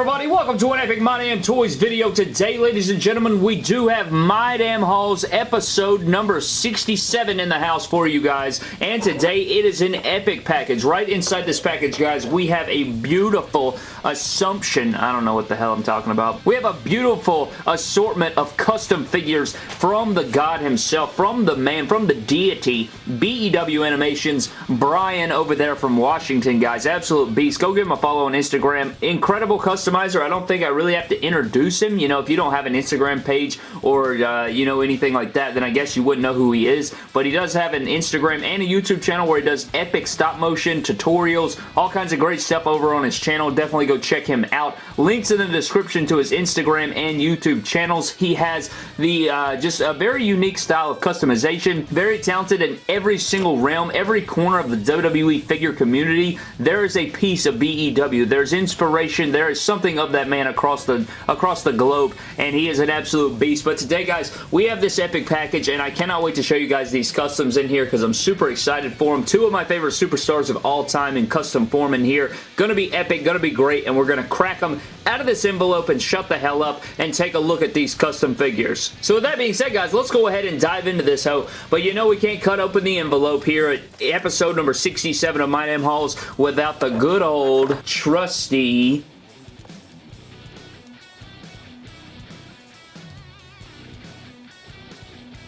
everybody? Welcome to an Epic My Damn Toys video. Today, ladies and gentlemen, we do have My Damn Hauls episode number 67 in the house for you guys. And today, it is an epic package. Right inside this package, guys, we have a beautiful assumption. I don't know what the hell I'm talking about. We have a beautiful assortment of custom figures from the god himself, from the man, from the deity, BEW Animations, Brian over there from Washington, guys. Absolute beast. Go give him a follow on Instagram. Incredible customizer. I don't think I really have to introduce him. You know, if you don't have an Instagram page or, uh, you know, anything like that, then I guess you wouldn't know who he is. But he does have an Instagram and a YouTube channel where he does epic stop motion tutorials, all kinds of great stuff over on his channel. Definitely go check him out. Links in the description to his Instagram and YouTube channels. He has the uh, just a very unique style of customization. Very talented in every single realm, every corner of the WWE figure community. There is a piece of BEW. There's inspiration. There is something of that man across the across the globe, and he is an absolute beast. But today, guys, we have this epic package, and I cannot wait to show you guys these customs in here because I'm super excited for them. Two of my favorite superstars of all time in custom form in here. Gonna be epic, gonna be great, and we're gonna crack them out of this envelope and shut the hell up and take a look at these custom figures. So with that being said, guys, let's go ahead and dive into this hoe. But you know we can't cut open the envelope here at episode number 67 of My Damn Hauls without the good old trusty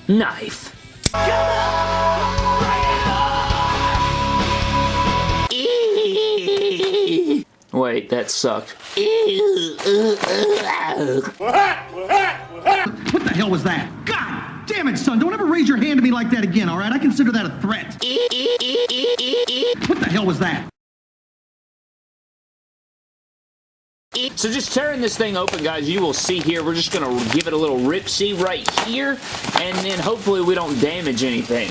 knife. Wait, that sucked. What the hell was that? God damn it, son. Don't ever raise your hand to me like that again, all right? I consider that a threat. What the hell was that? So just tearing this thing open, guys, you will see here, we're just going to give it a little rip-see right here, and then hopefully we don't damage anything.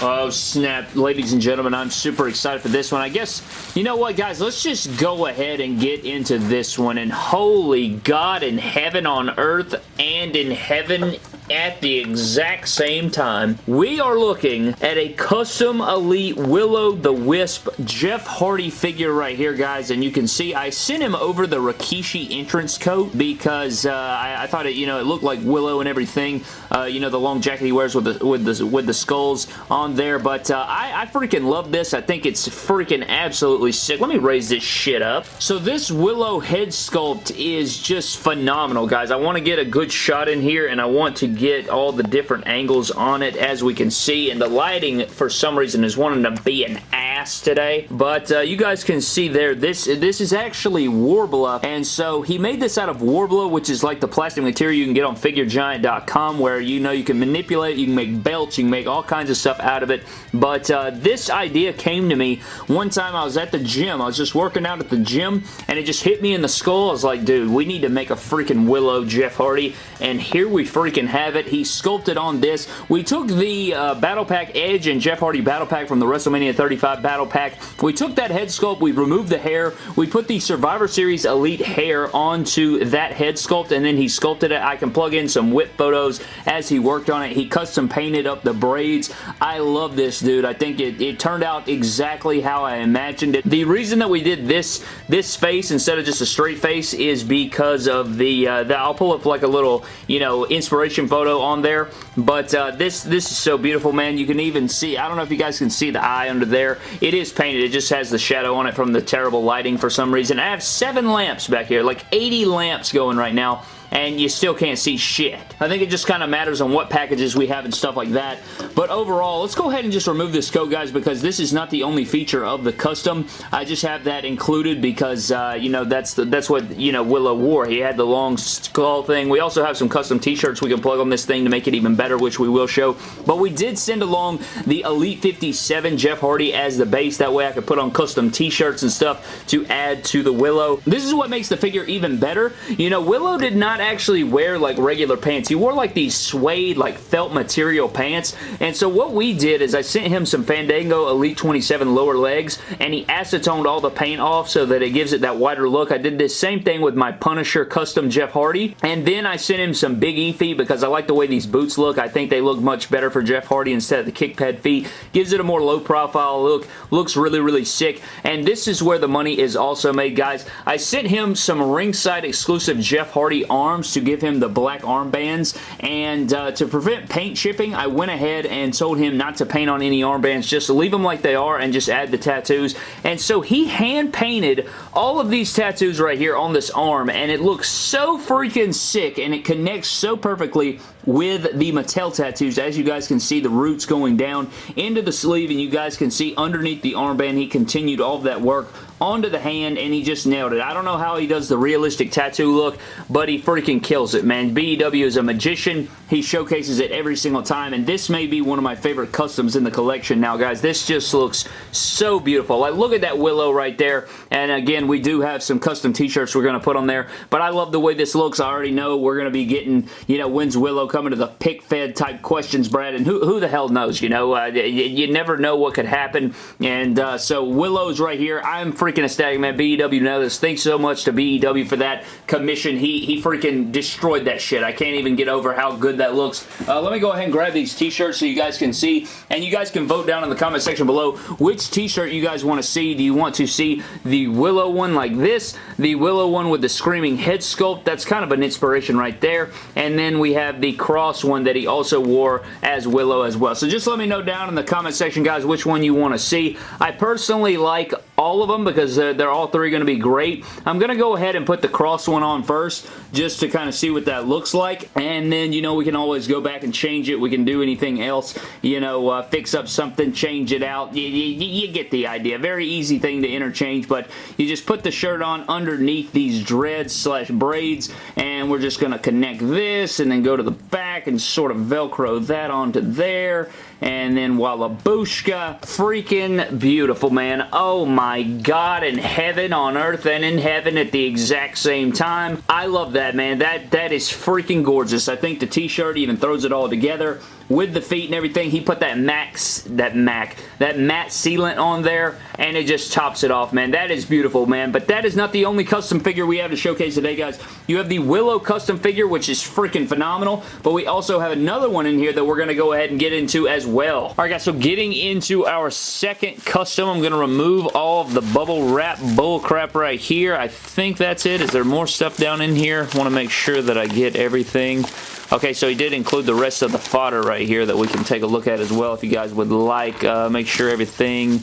Oh, snap. Ladies and gentlemen, I'm super excited for this one. I guess, you know what, guys? Let's just go ahead and get into this one. And holy God in heaven on earth and in heaven at the exact same time. We are looking at a custom elite Will-O-The-Wisp Jeff Hardy figure right here, guys. And you can see I sent him over the Rikishi entrance coat because uh, I, I, thought it, you know, it looked like Willow and everything. Uh, you know, the long jacket he wears with the, with the, with the skulls on there, but uh, I, I freaking love this. I think it's freaking absolutely sick. Let me raise this shit up. So this Willow head sculpt is just phenomenal, guys. I want to get a good shot in here, and I want to get all the different angles on it, as we can see, and the lighting, for some reason, is wanting to be an ass today, but uh, you guys can see there, this, this is actually Worbla, and so he made this out of Worbla, which is like the plastic material you can get on FigureGiant.com, where you know you can manipulate, you can make belts, you can make all kinds of stuff out of it, but uh, this idea came to me one time I was at the gym. I was just working out at the gym, and it just hit me in the skull. I was like, dude, we need to make a freaking Willow Jeff Hardy, and here we freaking have it. He sculpted on this. We took the uh, Battle Pack Edge and Jeff Hardy Battle Pack from the WrestleMania 35 Battle Pack. We took that head sculpt, we removed the hair, we put the Survivor Series Elite hair onto that head sculpt, and then he sculpted it. I can plug in some whip photos as he worked on it. He custom painted up the braids. I love this, dude. I think it, it turned out exactly how I imagined it. The reason that we did this this face instead of just a straight face is because of the, uh, the I'll pull up like a little, you know, inspiration photo on there, but uh, this, this is so beautiful, man. You can even see, I don't know if you guys can see the eye under there. It is painted. It just has the shadow on it from the terrible lighting for some reason. I have seven lamps back here, like 80 lamps going right now and you still can't see shit. I think it just kind of matters on what packages we have and stuff like that. But overall, let's go ahead and just remove this coat, guys, because this is not the only feature of the custom. I just have that included because, uh, you know, that's the, that's what, you know, Willow wore. He had the long skull thing. We also have some custom t-shirts we can plug on this thing to make it even better, which we will show. But we did send along the Elite 57 Jeff Hardy as the base. That way I could put on custom t-shirts and stuff to add to the Willow. This is what makes the figure even better. You know, Willow did not actually wear like regular pants. He wore like these suede, like felt material pants. And so what we did is I sent him some Fandango Elite 27 lower legs and he acetoned all the paint off so that it gives it that wider look. I did this same thing with my Punisher custom Jeff Hardy. And then I sent him some Big E feet because I like the way these boots look. I think they look much better for Jeff Hardy instead of the kick pad feet. Gives it a more low profile look. Looks really, really sick. And this is where the money is also made, guys. I sent him some ringside exclusive Jeff Hardy arms to give him the black armbands. And uh, to prevent paint chipping, I went ahead and told him not to paint on any armbands. Just leave them like they are and just add the tattoos. And so he hand painted all of these tattoos right here on this arm. And it looks so freaking sick. And it connects so perfectly with the Mattel tattoos. As you guys can see, the roots going down into the sleeve, and you guys can see underneath the armband, he continued all of that work onto the hand and he just nailed it. I don't know how he does the realistic tattoo look, but he freaking kills it, man. BEW is a magician. He showcases it every single time, and this may be one of my favorite customs in the collection now, guys. This just looks so beautiful. Like, look at that willow right there, and again, we do have some custom t-shirts we're going to put on there, but I love the way this looks. I already know we're going to be getting, you know, when's Willow coming to the pick fed type questions, Brad, and who, who the hell knows, you know? Uh, you, you, never know what could happen, and uh, so Willow's right here. I'm freaking ecstatic, man. BEW knows. Thanks so much to BEW for that commission. He, he freaking destroyed that shit. I can't even get over how good that looks. Uh, let me go ahead and grab these t-shirts so you guys can see, and you guys can vote down in the comment section below which t-shirt you guys want to see. Do you want to see the Willow one like this, the Willow one with the screaming head sculpt? That's kind of an inspiration right there. And then we have the cross one that he also wore as Willow as well. So just let me know down in the comment section, guys, which one you want to see. I personally like all of them because they're, they're all three going to be great. I'm going to go ahead and put the cross one on first just to kind of see what that looks like. And then, you know, we can always go back and change it. We can do anything else, you know, uh, fix up something, change it out. You, you, you get the idea. Very easy thing to interchange, but you just put the shirt on underneath these dreads slash braids, and we're just going to connect this and then go to the back and sort of Velcro that onto there and then Wallabushka. Freaking beautiful, man. Oh my god, in heaven, on earth, and in heaven at the exact same time. I love that, man. That That is freaking gorgeous. I think the t-shirt even throws it all together with the feet and everything. He put that max, that Mac, that matte sealant on there, and it just chops it off, man. That is beautiful, man. But that is not the only custom figure we have to showcase today, guys. You have the Willow custom figure, which is freaking phenomenal, but we also have another one in here that we're going to go ahead and get into as well. All right, guys, so getting into our second custom, I'm going to remove all of the bubble wrap bull crap right here. I think that's it. Is there more stuff down in here? want to make sure that I get everything. Okay, so he did include the rest of the fodder right here that we can take a look at as well if you guys would like. Uh, make sure everything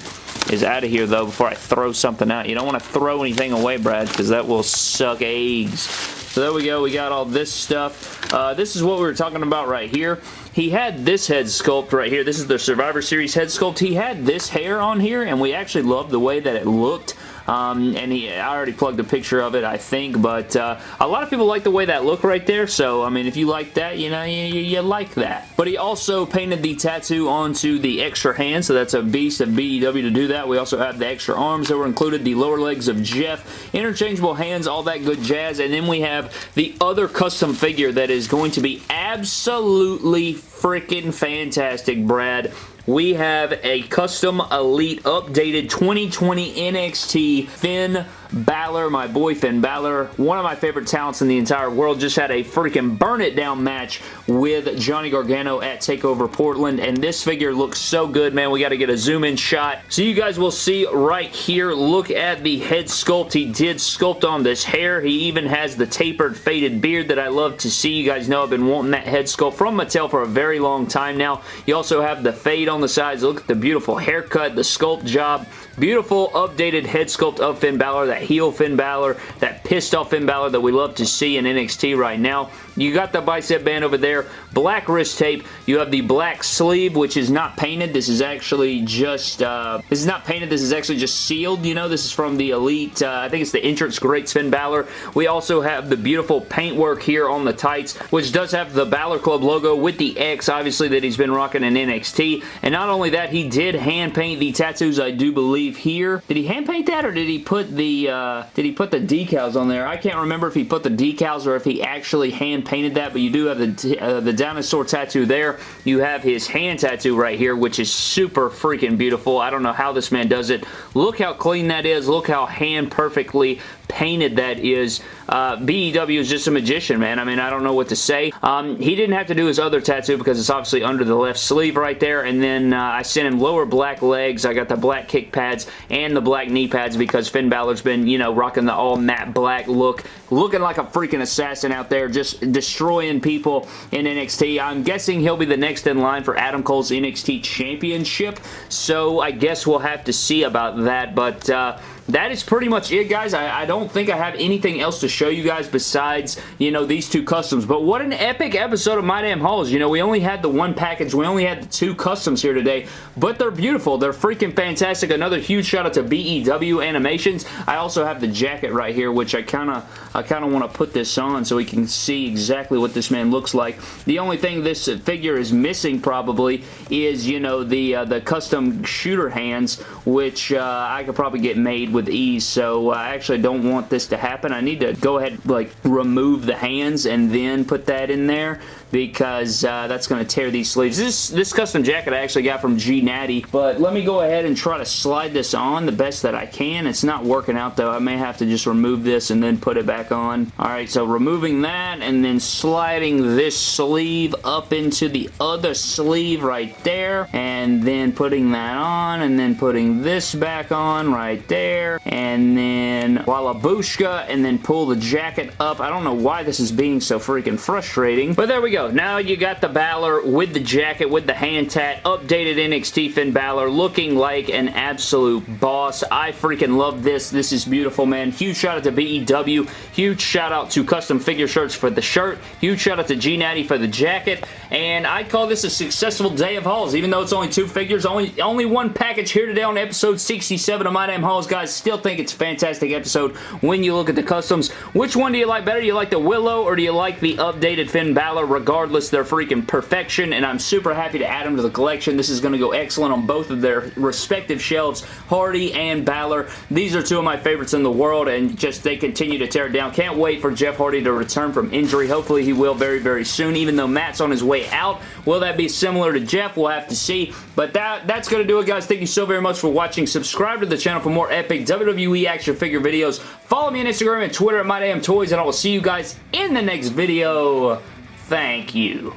is out of here, though, before I throw something out. You don't want to throw anything away, Brad, because that will suck eggs. So there we go. We got all this stuff. Uh, this is what we were talking about right here. He had this head sculpt right here. This is the Survivor Series head sculpt. He had this hair on here, and we actually loved the way that it looked. Um, and he, I already plugged a picture of it, I think, but uh, a lot of people like the way that look right there, so, I mean, if you like that, you know, you, you, like that. But he also painted the tattoo onto the extra hand, so that's a beast of BEW to do that. We also have the extra arms that were included, the lower legs of Jeff, interchangeable hands, all that good jazz, and then we have the other custom figure that is going to be absolutely freaking fantastic, Brad we have a custom elite updated 2020 NXT Finn Balor, my boy Finn Balor, one of my favorite talents in the entire world, just had a freaking burn it down match with Johnny Gargano at TakeOver Portland, and this figure looks so good, man. We got to get a zoom in shot. So you guys will see right here, look at the head sculpt. He did sculpt on this hair. He even has the tapered faded beard that I love to see. You guys know I've been wanting that head sculpt from Mattel for a very long time now. You also have the fade on the sides. Look at the beautiful haircut, the sculpt job. Beautiful updated head sculpt of Finn Balor, heel Finn Balor, that pissed off Finn Balor that we love to see in NXT right now. You got the bicep band over there, black wrist tape. You have the black sleeve, which is not painted. This is actually just, uh, this is not painted. This is actually just sealed. You know, this is from the Elite, uh, I think it's the Entrance Greats Finn Balor. We also have the beautiful paintwork here on the tights, which does have the Balor Club logo with the X, obviously, that he's been rocking in NXT. And not only that, he did hand paint the tattoos, I do believe, here. Did he hand paint that, or did he put the, uh, did he put the decals on there? I can't remember if he put the decals or if he actually hand painted that, but you do have the, uh, the dinosaur tattoo there. You have his hand tattoo right here, which is super freaking beautiful. I don't know how this man does it. Look how clean that is. Look how hand perfectly painted that is. Uh, BEW is just a magician, man. I mean, I don't know what to say. Um, he didn't have to do his other tattoo because it's obviously under the left sleeve right there, and then uh, I sent him lower black legs. I got the black kick pads and the black knee pads because Finn Balor's been, you know, rocking the all matte black look, looking like a freaking assassin out there, just destroying people in NXT. I'm guessing he'll be the next in line for Adam Cole's NXT Championship, so I guess we'll have to see about that, but uh, that is pretty much it, guys. I, I, don't think I have anything else to show you guys besides, you know, these two customs. But what an epic episode of My Damn Hauls. You know, we only had the one package. We only had the two customs here today, but they're beautiful. They're freaking fantastic. Another huge shout out to BEW Animations. I also have the jacket right here, which I kind of I kind of want to put this on so we can see exactly what this man looks like. The only thing this figure is missing probably is, you know, the, uh, the custom shooter hands, which uh, I could probably get made with ease, so uh, I actually don't want this to happen. I need to go ahead like remove the hands and then put that in there because uh, that's going to tear these sleeves. This, this custom jacket I actually got from G Natty, but let me go ahead and try to slide this on the best that I can. It's not working out though. I may have to just remove this and then put it back on. Alright, so removing that and then sliding this sleeve up into the other sleeve right there and then putting that on and then putting this back on right there and then Wallabushka and then pull the jacket up. I don't know why this is being so freaking frustrating, but there we go go. Now you got the Balor with the jacket, with the hand tat, updated NXT Finn Balor, looking like an absolute boss. I freaking love this. This is beautiful, man. Huge shout out to BEW. Huge shout out to Custom Figure Shirts for the shirt. Huge shout out to G Natty for the jacket. And I call this a successful day of hauls, even though it's only two figures. Only, only one package here today on episode 67 of My Damn Hauls, guys. Still think it's a fantastic episode when you look at the customs. Which one do you like better? Do you like the Willow or do you like the updated Finn Balor? Regardless, they're freaking perfection, and I'm super happy to add them to the collection. This is going to go excellent on both of their respective shelves, Hardy and Balor. These are two of my favorites in the world, and just they continue to tear it down. Can't wait for Jeff Hardy to return from injury. Hopefully he will very, very soon, even though Matt's on his way out. Will that be similar to Jeff? We'll have to see. But that, that's going to do it, guys. Thank you so very much for watching. Subscribe to the channel for more epic WWE action figure videos. Follow me on Instagram and Twitter at MyDamnToys, and I will see you guys in the next video. Thank you.